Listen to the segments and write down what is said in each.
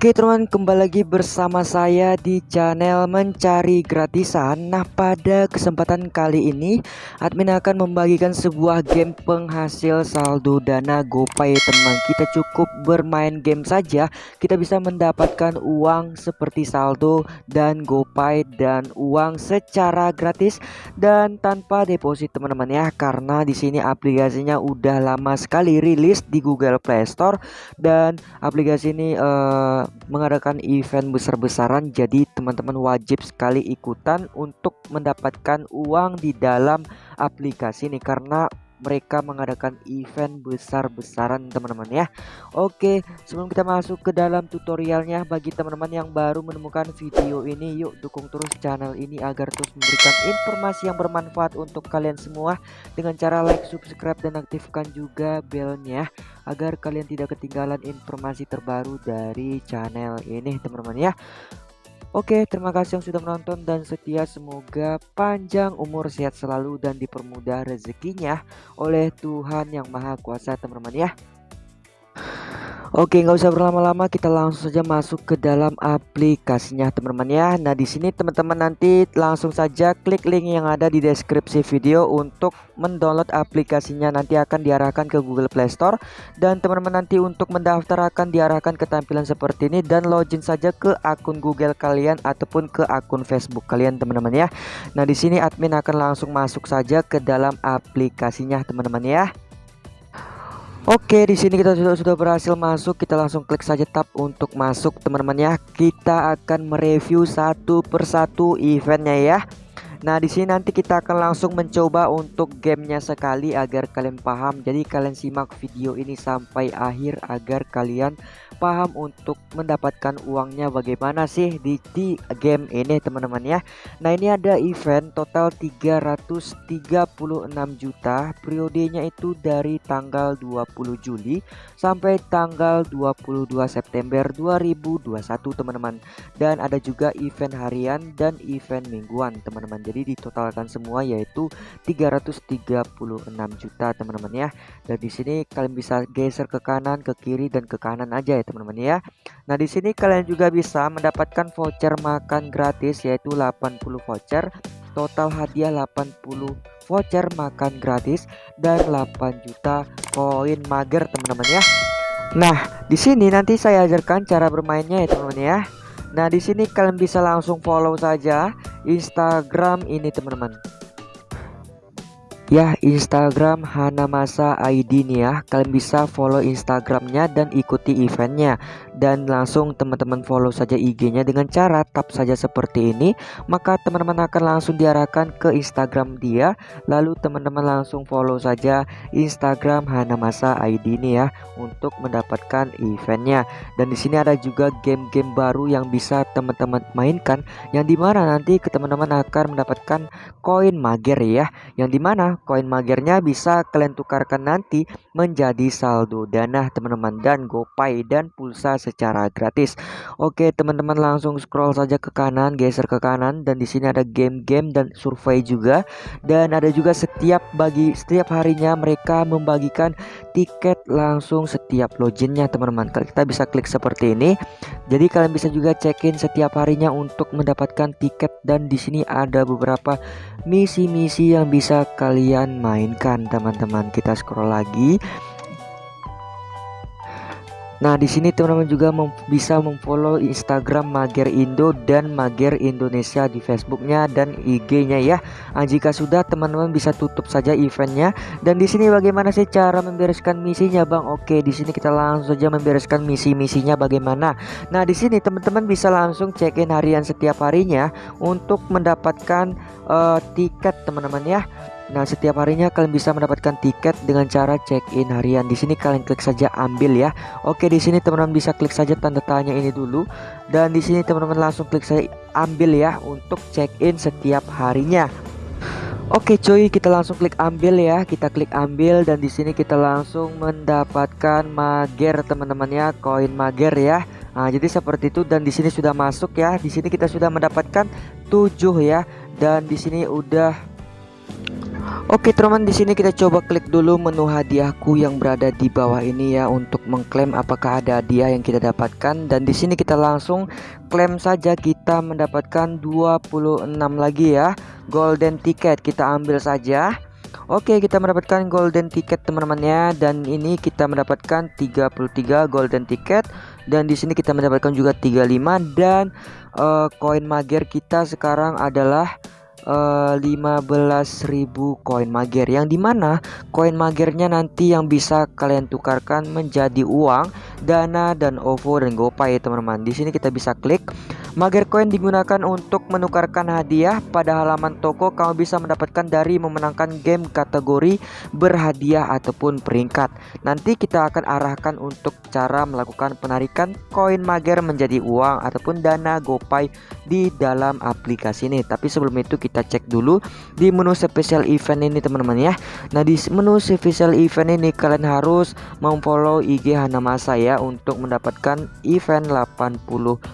Oke teman kembali lagi bersama saya di channel mencari gratisan. Nah pada kesempatan kali ini admin akan membagikan sebuah game penghasil saldo dana GoPay teman. Kita cukup bermain game saja. Kita bisa mendapatkan uang seperti saldo dan GoPay dan uang secara gratis dan tanpa deposit teman-teman ya. Karena di sini aplikasinya udah lama sekali rilis di Google Play Store dan aplikasi ini uh, mengadakan event besar-besaran jadi teman-teman wajib sekali ikutan untuk mendapatkan uang di dalam aplikasi ini. Karena mereka mengadakan event besar-besaran teman-teman ya. Oke sebelum kita masuk ke dalam tutorialnya bagi teman-teman yang baru menemukan video ini yuk dukung terus channel ini agar terus memberikan informasi yang bermanfaat untuk kalian semua. Dengan cara like subscribe dan aktifkan juga belnya agar kalian tidak ketinggalan informasi terbaru dari channel ini teman-teman ya Oke, terima kasih yang sudah menonton dan setia. Semoga panjang umur, sehat selalu, dan dipermudah rezekinya oleh Tuhan Yang Maha Kuasa, teman-teman ya. Oke, nggak usah berlama-lama, kita langsung saja masuk ke dalam aplikasinya, teman-teman ya. Nah, di sini teman-teman nanti langsung saja klik link yang ada di deskripsi video untuk mendownload aplikasinya. Nanti akan diarahkan ke Google Play Store dan teman-teman nanti untuk mendaftar akan diarahkan ke tampilan seperti ini dan login saja ke akun Google kalian ataupun ke akun Facebook kalian, teman-teman ya. Nah, di sini admin akan langsung masuk saja ke dalam aplikasinya, teman-teman ya. Oke, di sini kita sudah sudah berhasil masuk. Kita langsung klik saja tab untuk masuk, teman-teman ya. Kita akan mereview satu persatu eventnya ya. Nah, di sini nanti kita akan langsung mencoba untuk gamenya sekali agar kalian paham. Jadi kalian simak video ini sampai akhir agar kalian paham untuk mendapatkan uangnya bagaimana sih di, di game ini teman-teman ya. Nah ini ada event total 336 juta. Periodenya itu dari tanggal 20 Juli sampai tanggal 22 September 2021 teman-teman. Dan ada juga event harian dan event mingguan teman-teman jadi ditotalkan semua yaitu 336 juta teman-teman ya dan di sini kalian bisa geser ke kanan ke kiri dan ke kanan aja ya teman-teman ya. Nah, di sini kalian juga bisa mendapatkan voucher makan gratis yaitu 80 voucher, total hadiah 80 voucher makan gratis dan 8 juta koin mager teman-teman ya. Nah, di sini nanti saya ajarkan cara bermainnya ya teman-teman ya. Nah, di sini kalian bisa langsung follow saja Instagram ini teman-teman ya Instagram Hanamasa ID nih ya. Kalian bisa follow Instagramnya dan ikuti eventnya. Dan langsung teman-teman follow saja IG-nya dengan cara tap saja seperti ini. Maka teman-teman akan langsung diarahkan ke Instagram dia. Lalu teman-teman langsung follow saja Instagram Hanamasa ID ini ya untuk mendapatkan eventnya. Dan di sini ada juga game-game baru yang bisa teman-teman mainkan yang di mana nanti ke teman-teman akan mendapatkan koin mager ya. Yang di mana koin magernya bisa kalian tukarkan nanti menjadi saldo dana teman-teman dan GoPay dan pulsa secara gratis. Oke, teman-teman langsung scroll saja ke kanan, geser ke kanan dan di sini ada game-game dan survei juga dan ada juga setiap bagi setiap harinya mereka membagikan tiket langsung setiap loginnya teman-teman. Kita bisa klik seperti ini. Jadi kalian bisa juga check-in setiap harinya untuk mendapatkan tiket dan di sini ada beberapa misi-misi yang bisa kalian mainkan teman-teman. Kita scroll lagi. Nah, di sini teman-teman juga mem bisa memfollow Instagram Mager Indo dan Mager Indonesia di Facebooknya dan IG-nya ya. Nah, jika sudah teman-teman bisa tutup saja eventnya. Dan di sini bagaimana sih cara membereskan misinya, Bang? Oke, di sini kita langsung saja membereskan misi-misinya bagaimana. Nah, di sini teman-teman bisa langsung check-in harian setiap harinya untuk mendapatkan uh, tiket teman-teman ya. Nah, setiap harinya kalian bisa mendapatkan tiket dengan cara check-in harian. Di sini kalian klik saja ambil ya. Oke, di sini teman-teman bisa klik saja tanda tanya ini dulu dan di sini teman-teman langsung klik saja ambil ya untuk check-in setiap harinya. Oke cuy, kita langsung klik ambil ya. Kita klik ambil dan di sini kita langsung mendapatkan mager teman-teman ya, koin mager ya. Nah, jadi seperti itu dan di sini sudah masuk ya. Di sini kita sudah mendapatkan 7 ya dan di sini udah Oke teman di sini kita coba klik dulu menu hadiahku yang berada di bawah ini ya untuk mengklaim apakah ada hadiah yang kita dapatkan. Dan di sini kita langsung klaim saja kita mendapatkan 26 lagi ya. Golden ticket kita ambil saja. Oke kita mendapatkan golden ticket teman-teman ya. Dan ini kita mendapatkan 33 golden ticket. Dan di sini kita mendapatkan juga 35 dan uh, koin mager kita sekarang adalah uh, eh, 15.000 koin mager yang di mana koin magernya nanti yang bisa kalian tukarkan menjadi uang dana dan OVO dan GoPay teman-teman di sini kita bisa klik Mager Coin digunakan untuk menukarkan hadiah pada halaman toko kamu bisa mendapatkan dari memenangkan game kategori berhadiah ataupun peringkat. Nanti kita akan arahkan untuk cara melakukan penarikan koin Mager menjadi uang ataupun dana GoPay di dalam aplikasi ini. Tapi sebelum itu kita cek dulu di menu special event ini teman-teman ya. Nah, di menu special event ini kalian harus memfollow IG Hanamasa ya untuk mendapatkan event 80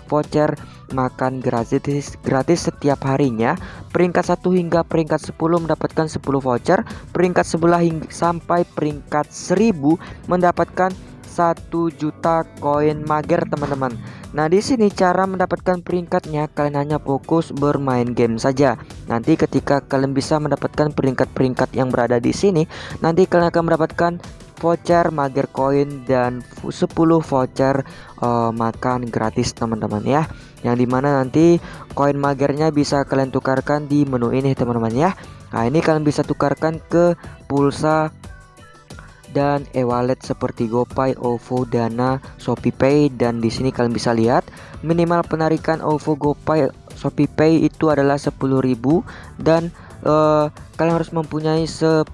voucher makan gratis gratis setiap harinya. Peringkat 1 hingga peringkat 10 mendapatkan 10 voucher, peringkat sebelah hingga sampai peringkat 1000 mendapatkan 1 juta koin mager teman-teman. Nah, di sini cara mendapatkan peringkatnya kalian hanya fokus bermain game saja. Nanti ketika kalian bisa mendapatkan peringkat-peringkat yang berada di sini, nanti kalian akan mendapatkan voucher mager koin dan 10 voucher uh, makan gratis teman-teman ya yang di mana nanti koin magernya bisa kalian tukarkan di menu ini teman-teman ya Nah ini kalian bisa tukarkan ke pulsa dan e-wallet seperti GoPay, OVO, Dana, ShopeePay dan di sini kalian bisa lihat minimal penarikan OVO, GoPay, ShopeePay itu adalah 10.000 dan uh, kalian harus mempunyai 10.000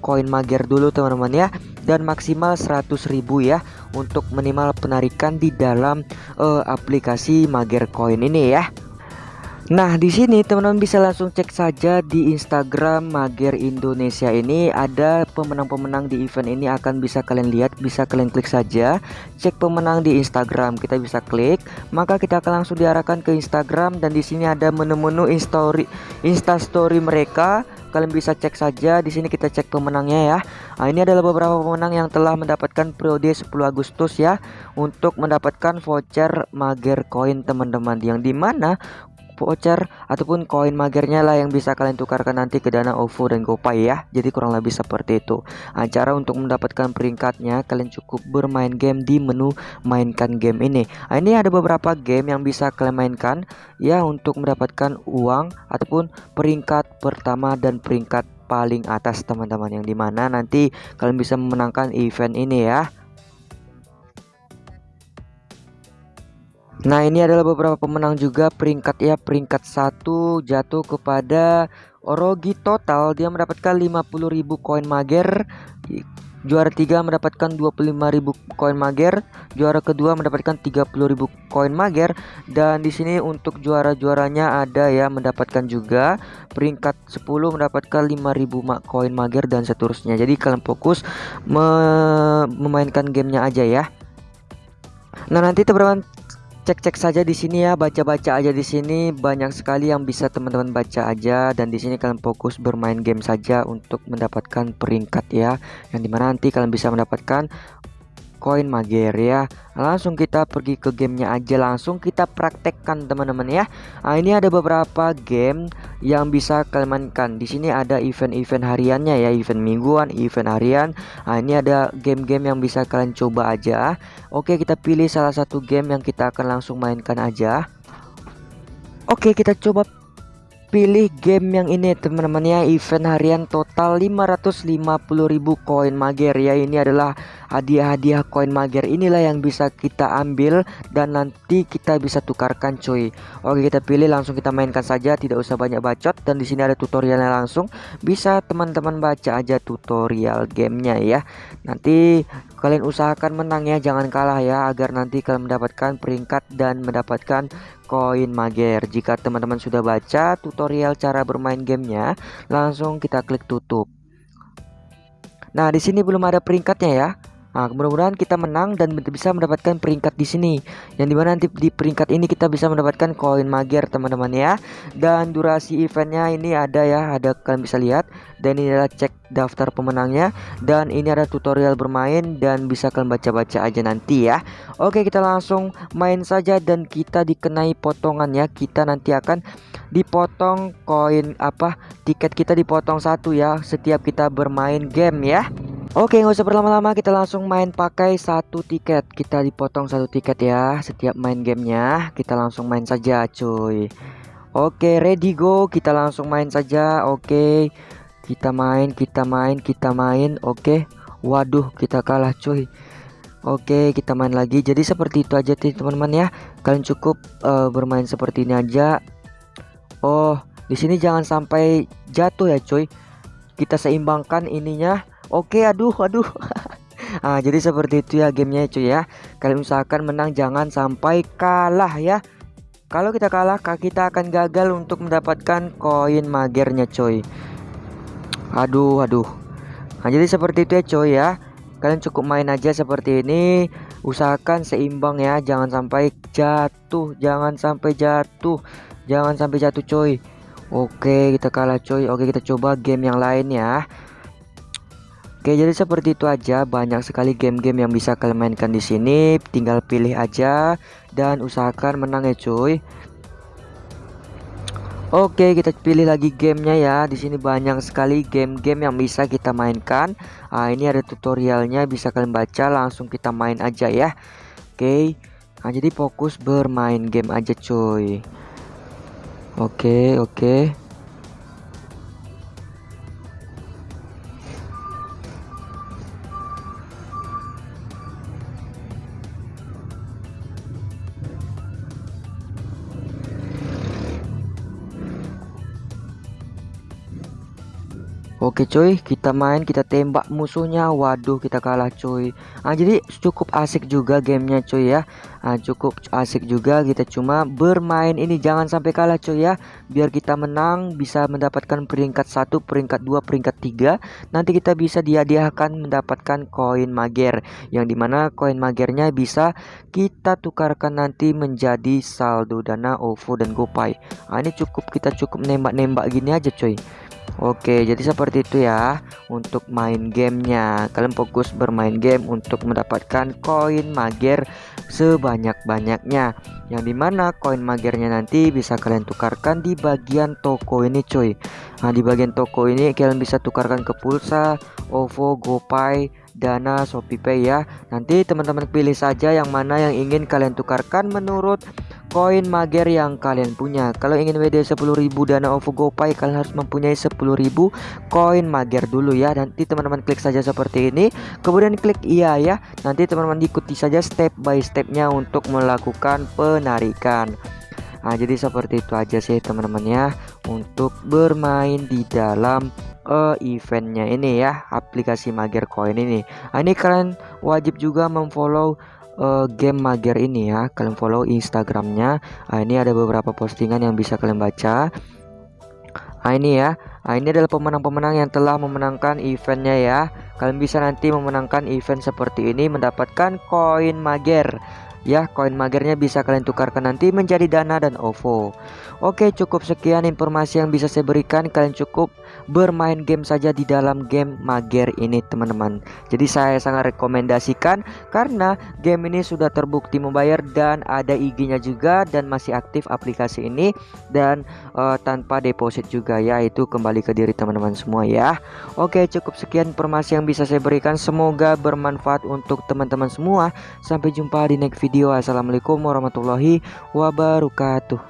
koin mager dulu teman-teman ya. Dan maksimal 100.000 ya untuk minimal penarikan di dalam uh, aplikasi mager koin ini ya Nah, di sini teman-teman bisa langsung cek saja di Instagram Mager Indonesia ini ada pemenang-pemenang di event ini akan bisa kalian lihat, bisa kalian klik saja. Cek pemenang di Instagram, kita bisa klik, maka kita akan langsung diarahkan ke Instagram dan di sini ada menu-menu Instastory Insta Story mereka. Kalian bisa cek saja di sini kita cek pemenangnya ya. Nah, ini adalah beberapa pemenang yang telah mendapatkan periode 10 Agustus ya untuk mendapatkan voucher Mager Coin teman-teman yang di mana voucher ataupun koin magernya lah yang bisa kalian tukarkan nanti ke dana OVO dan GoPay ya. Jadi kurang lebih seperti itu. Nah, untuk mendapatkan peringkatnya kalian cukup bermain game di menu mainkan game ini. Nah, ini ada beberapa game yang bisa kalian mainkan ya untuk mendapatkan uang ataupun peringkat pertama dan peringkat paling atas teman-teman yang di mana nanti kalian bisa memenangkan event ini ya Nah ini adalah beberapa pemenang juga. Peringkat ya peringkat satu jatuh kepada Orogi total. Dia mendapatkan 50.000 koin mager. Juara tiga mendapatkan 25.000 koin mager. Juara kedua mendapatkan 30.000 koin mager. Dan di sini untuk juara-juaranya ada ya mendapatkan juga. Peringkat 10 mendapatkan 5.000 koin mager dan seterusnya. Jadi kalian fokus me memainkan gamenya aja ya. Nah nanti teman-teman cek-cek saja di sini ya, baca-baca aja di sini banyak sekali yang bisa teman-teman baca aja dan di sini kalian fokus bermain game saja untuk mendapatkan peringkat ya. Yang di mana nanti kalian bisa mendapatkan koin mager ya langsung kita pergi ke gamenya aja langsung kita praktekkan teman-teman ya. Nah, ini ada beberapa game yang bisa kalian mainkan. Di sini ada event-event hariannya ya. Event mingguan event harian. Nah, ini ada game-game yang bisa kalian coba aja. Oke kita pilih salah satu game yang kita akan langsung mainkan aja. Oke kita coba pilih game yang ini teman-teman ya. Event harian total 550.000 koin mager ya. Ini adalah hadiah-hadiah koin mager. Inilah yang bisa kita ambil dan nanti kita bisa tukarkan cuy. Oke kita pilih langsung kita mainkan saja. Tidak usah banyak bacot. Dan di sini ada tutorialnya langsung. Bisa teman-teman baca aja tutorial gamenya ya. Nanti kalian usahakan menang ya. Jangan kalah ya agar nanti kalian mendapatkan peringkat dan mendapatkan koin mager. Jika teman-teman sudah baca tutorial cara bermain gamenya langsung kita klik tutup. Nah di sini belum ada peringkatnya ya Nah, mudah-mudahan kita menang dan bisa mendapatkan peringkat di sini. Yang di mana nanti di peringkat ini kita bisa mendapatkan koin mager teman-teman ya. Dan durasi eventnya ini ada ya, ada kalian bisa lihat. Dan ini adalah cek daftar pemenangnya. Dan ini ada tutorial bermain dan bisa kalian baca-baca aja nanti ya. Oke, kita langsung main saja dan kita dikenai potongan ya. Kita nanti akan dipotong koin apa tiket kita dipotong satu ya setiap kita bermain game ya. Oke nggak usah berlama-lama kita langsung main pakai satu tiket. Kita dipotong satu tiket ya Setiap main gamenya. Kita langsung main saja cuy. Oke ready go. Kita langsung main saja Oke. Kita main kita main kita main Oke. Waduh kita kalah cuy. Oke kita main lagi. Jadi seperti itu aja teman-teman ya. Kalian cukup uh, bermain seperti ini aja. Oh di sini jangan sampai jatuh ya cuy. Kita seimbangkan ininya Oke, aduh, aduh. ah, jadi seperti itu ya gamenya cuy ya. Kalian usahakan menang jangan sampai kalah ya. Kalau kita kalah, kita akan gagal untuk mendapatkan koin magernya cuy. Aduh, aduh. Nah, jadi seperti itu ya cuy ya. Kalian cukup main aja seperti ini. Usahakan seimbang ya, jangan sampai jatuh, jangan sampai jatuh. Jangan sampai jatuh cuy. Oke, kita kalah cuy. Oke, kita coba game yang lain ya. Oke, jadi seperti itu aja. Banyak sekali game-game yang bisa kalian mainkan di sini. Tinggal pilih aja dan usahakan menang ya, cuy. Oke, kita pilih lagi gamenya ya. Di sini banyak sekali game-game yang bisa kita mainkan. Nah, ini ada tutorialnya, bisa kalian baca. Langsung kita main aja ya. Oke. Nah, jadi fokus bermain game aja, cuy. Oke, oke. Oke cuy, kita main, kita tembak musuhnya. Waduh, kita kalah cuy. Nah, jadi cukup asik juga gamenya cuy ya. Nah, cukup asik juga kita cuma bermain ini jangan sampai kalah cuy ya. Biar kita menang bisa mendapatkan peringkat satu, peringkat dua, peringkat tiga. Nanti kita bisa dihadiahkan mendapatkan koin mager yang di mana koin magernya bisa kita tukarkan nanti menjadi saldo dana OVO dan GoPay. Nah, ini cukup kita cukup nembak-nembak gini aja cuy. Oke, jadi seperti itu ya untuk main gamenya. Kalian fokus bermain game untuk mendapatkan koin mager sebanyak-banyaknya. Yang di mana koin magernya nanti bisa kalian tukarkan di bagian toko ini cuy. Nah di bagian toko ini kalian bisa tukarkan ke pulsa, OVO, GoPay, Dana, ShopeePay ya. Nanti teman-teman pilih saja yang mana yang ingin kalian tukarkan menurut koin mager yang kalian punya. Kalau ingin WD 10.000 dana OVO GoPay kalian harus mempunyai 10.000 koin mager dulu ya. Nanti teman-teman klik saja seperti ini, kemudian klik iya ya. Nanti teman-teman ikuti saja step by stepnya untuk melakukan penarikan. Nah, jadi seperti itu aja sih teman-teman ya untuk bermain di dalam uh, eventnya ini ya aplikasi Mager Coin ini. Nah, ini kalian wajib juga memfollow uh, game mager ini ya kalian follow instagramnya. Nah, ini ada beberapa postingan yang bisa kalian baca. Nah ini ya. Nah ini adalah pemenang-pemenang yang telah memenangkan eventnya ya. Kalian bisa nanti memenangkan event seperti ini mendapatkan koin mager. Ya koin magernya bisa kalian tukarkan nanti menjadi dana dan OVO Oke cukup sekian informasi yang bisa saya berikan. Kalian cukup bermain game saja di dalam game mager ini teman-teman. Jadi saya sangat rekomendasikan karena game ini sudah terbukti membayar dan ada IG-nya juga dan masih aktif aplikasi ini dan uh, tanpa deposit juga ya. Itu kembali ke diri teman-teman semua ya. Oke cukup sekian informasi yang bisa saya berikan. Semoga bermanfaat untuk teman-teman semua. Sampai jumpa di next video. Assalamualaikum warahmatullahi wabarakatuh